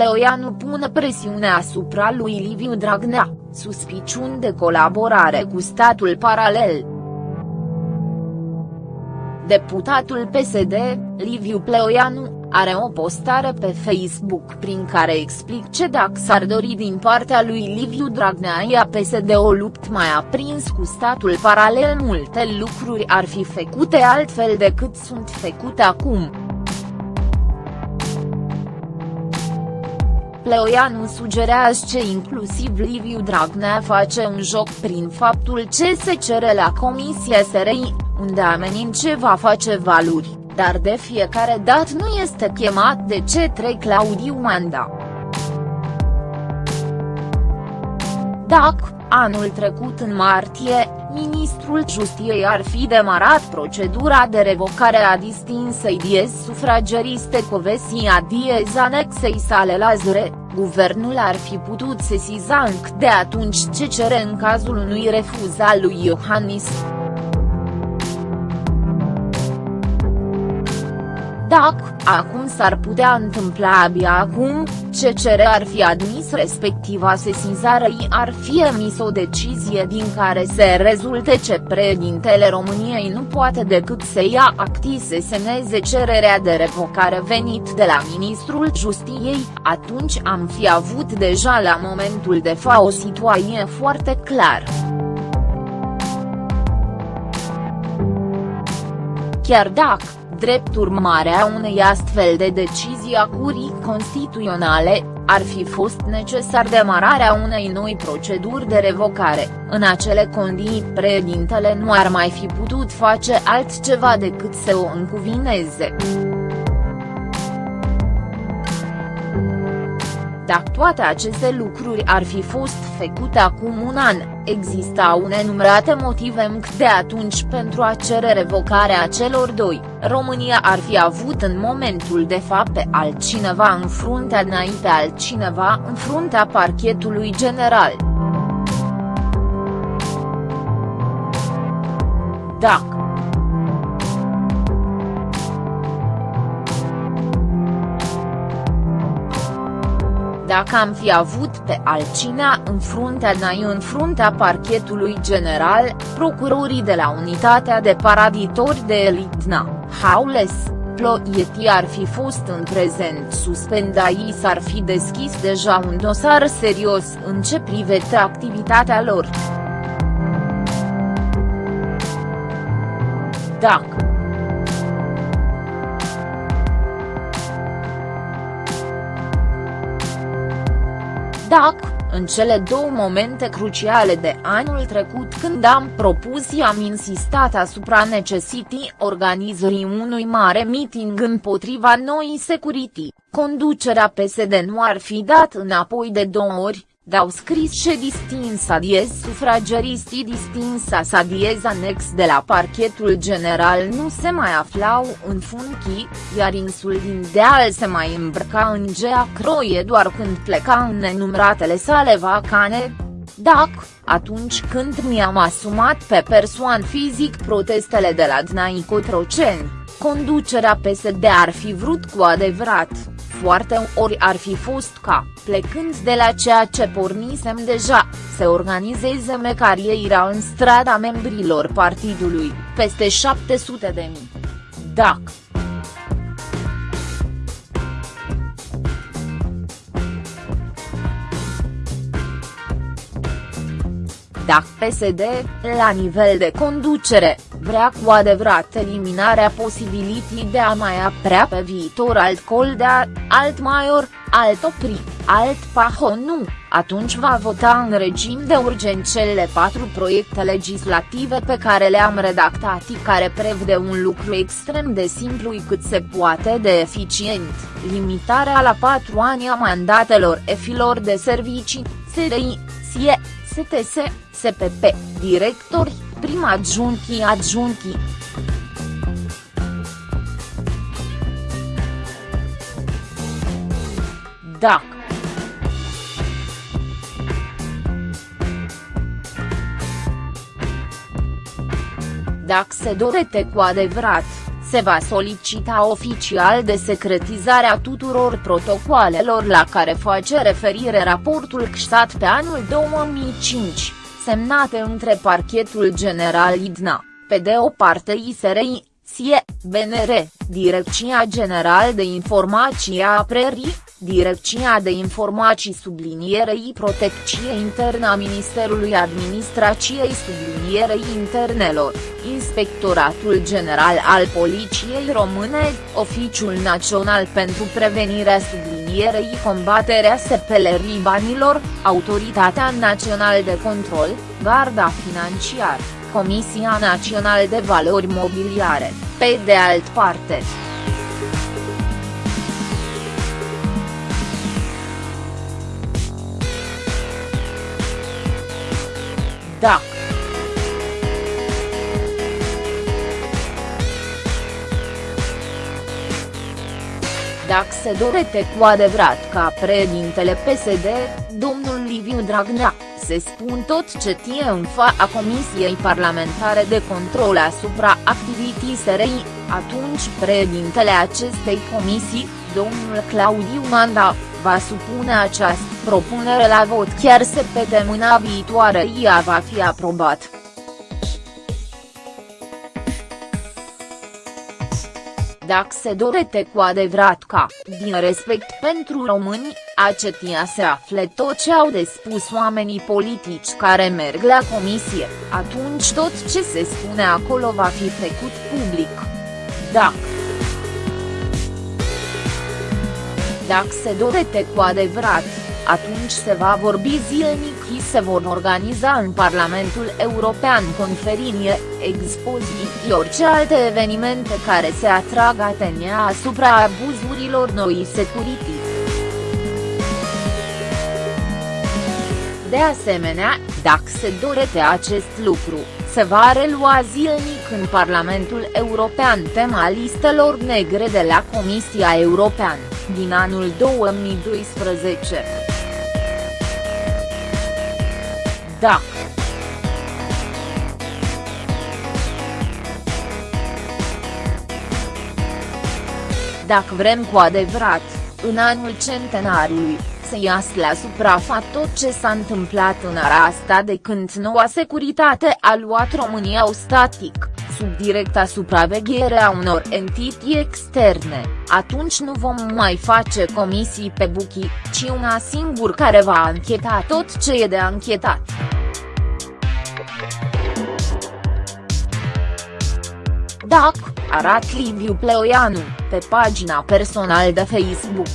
Pleoianu pune presiune asupra lui Liviu Dragnea, suspiciuni de colaborare cu statul paralel. Deputatul PSD, Liviu Pleoianu, are o postare pe Facebook prin care explic dacă s-ar dori din partea lui Liviu Dragnea ia PSD o lupt mai aprins cu statul paralel multe lucruri ar fi făcute altfel decât sunt făcute acum. Pleoianu sugerează ce inclusiv Liviu Dragnea face un joc prin faptul ce se cere la Comisia SRI, unde amenințe va face valuri, dar de fiecare dată nu este chemat de ce Claudiu Manda. Dacă, anul trecut în martie, ministrul Justiei ar fi demarat procedura de revocare a distinsei diez sufrageriste Covesia diez anexei sale la Zure, guvernul ar fi putut sesiza încă de atunci ce cere în cazul unui refuz al lui Iohannis. Dacă, acum s-ar putea întâmpla abia acum, ce cere ar fi admis respectiva sesizare ar fi emis o decizie din care se rezulte ce președintele României nu poate decât să ia acti să semneze cererea de revocare venit de la ministrul Justiei, atunci am fi avut deja la momentul de fa o situație foarte clară. Chiar dacă, drept urmare a unei astfel de decizii a Curii Constituționale, ar fi fost necesar demararea unei noi proceduri de revocare, în acele condiții președintele nu ar mai fi putut face altceva decât să o încuvineze. Dacă toate aceste lucruri ar fi fost făcute acum un an, existau nenumărate motive încă de atunci pentru a cere revocarea celor doi, România ar fi avut în momentul de fapt pe altcineva în fruntea înainte altcineva în fruntea parchetului general. Dacă dacă am fi avut pe altcinea în fruntea NAI în fruntea parchetului general, procurorii de la unitatea de paraditori de elitna, Haules, Ploieti ar fi fost în prezent suspendai s-ar fi deschis deja un dosar serios în ce privește activitatea lor. Dacă Dacă, în cele două momente cruciale de anul trecut când am propus i am insistat asupra necesității organizării unui mare meeting împotriva noii security, conducerea PSD nu ar fi dat înapoi de două ori, Dau scris și distinsa diez sufrageristii distinsa sa diez anex de la parchetul general nu se mai aflau în funchii, iar insulin deal se mai îmbrăca în gea croie doar când pleca în nenumratele sale vacane, dacă, atunci când mi-am asumat pe persoan fizic protestele de la Dnai Cotroceni, conducerea PSD ar fi vrut cu adevărat, foarte ori ar fi fost ca, plecând de la ceea ce pornisem deja, să organizeze mecarieira în strada membrilor partidului, peste 700 de mii. Dacă Dacă PSD, la nivel de conducere, vrea cu adevărat eliminarea posibilității de a mai aprea pe viitor alt Coldea, alt Maior, alt Opri, alt Pahonu, atunci va vota în regim de urgent cele patru proiecte legislative pe care le-am redactat și care prevede un lucru extrem de simplu cât se poate de eficient, limitarea la patru ani a mandatelor efilor de servicii, SRI, SIE, STS, SPP, directori, prim adjunchii adjunchii. Dacă Dacă se dorește cu adevărat, se va solicita oficial de secretizarea tuturor protocoalelor la care face referire raportul CSAT pe anul 2005, semnate între Parchetul General Idna, pe de o parte ISRI, SIE, BNR, Direcția General de Informații a Prerii, Direcția de Informații sublinierei Protecție Internă a Ministerului Administrației sublinierei internelor, Inspectoratul General al Poliției Române, Oficiul Național pentru Prevenirea sublinierei combaterea sepelerii banilor, Autoritatea Națională de Control, Garda Financiară, Comisia Națională de Valori Mobiliare, pe de alt parte. Da. Dacă se dorește cu adevărat ca președintele PSD, domnul Liviu Dragnea, se spun tot ce tie în a Comisiei Parlamentare de Control asupra activității SRI, atunci președintele acestei comisii, domnul Claudiu Manda, va supune această propunere la vot chiar săptămâna viitoare ea va fi aprobat. Dacă se dorete cu adevărat ca, din respect pentru români, acetia se afle tot ce au de spus oamenii politici care merg la comisie, atunci tot ce se spune acolo va fi făcut public. Dacă Dacă se dorete cu adevărat, atunci se va vorbi zilnic și se vor organiza în Parlamentul European conferințe, expoziții orice alte evenimente care se atrag atenția asupra abuzurilor noi security. De asemenea, dacă se dorete acest lucru, se va relua zilnic în Parlamentul European tema listelor negre de la Comisia Europeană, din anul 2012. Dacă Dacă vrem cu adevărat, în anul centenarului, să iasă la suprafață tot ce s-a întâmplat în ara asta de când noua securitate a luat România static, sub directa supraveghere a unor entități externe, atunci nu vom mai face comisii pe buchi, ci una singur care va ancheta tot ce e de anchetat. Dacă, arat Liviu Pleoianu, pe pagina personală de Facebook.